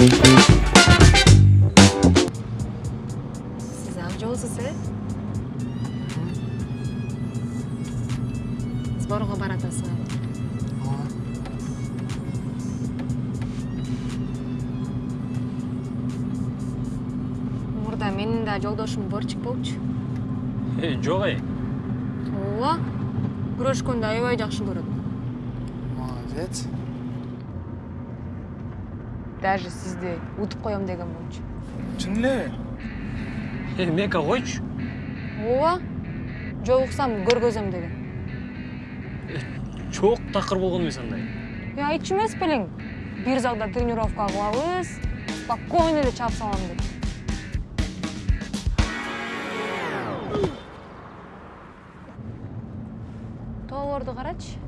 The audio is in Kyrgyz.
сиз ак жоосуз э сборго баратасызбы ооба мурда менин да жолдошум борчик болчу. Э, жок эй ооба. Күрөшкөндү аябай жакшы көрөт молодец даже сизди утуп коем деген болчу. Чын элеби Э, мека койчу. Ооба жолуксам көргөзөм деген. Чоок такыр болгон эмес андай. Е айтчу эмес белең бир залда тренировка кылабыз спокойно эле чаап салам деп. Тооборду карачы